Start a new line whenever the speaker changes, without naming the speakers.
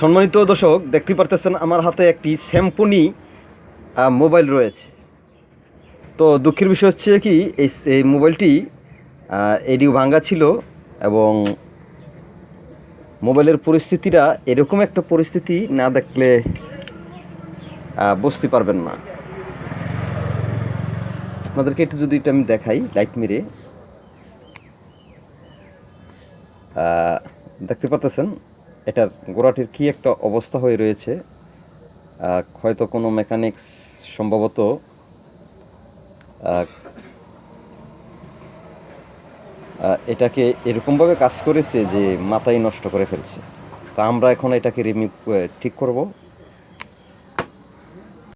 সম্মানিত দর্শক, দেখতে পারতেছেন আমার হাতে একটি স্যাম্পনি মোবাইল রয়েছে। তো দুঃখের বিষয় হচ্ছে কি, এই মোবাইলটি এডিও ভাঙ্গা ছিল এবং মোবাইলের পরিস্থিতিটা এরকম একটা পরিস্থিতি না দেখলে বুঝতে পারবেন না। আপনাদেরকে একটু যদি এটা আমি দেখাই, লাইট মেরে। দেখতে পাচ্ছেন এটার গোড়াটির কি একটা অবস্থা হয়ে রয়েছে? হয়তো কোনো মেকানিক্স সম্ভবত এটাকে এরকমভাবে কাজ করেছে যে মাথায় নষ্ট করে ফেলছে। তা আমরা এখন এটাকে রিমিভ ঠিক করব।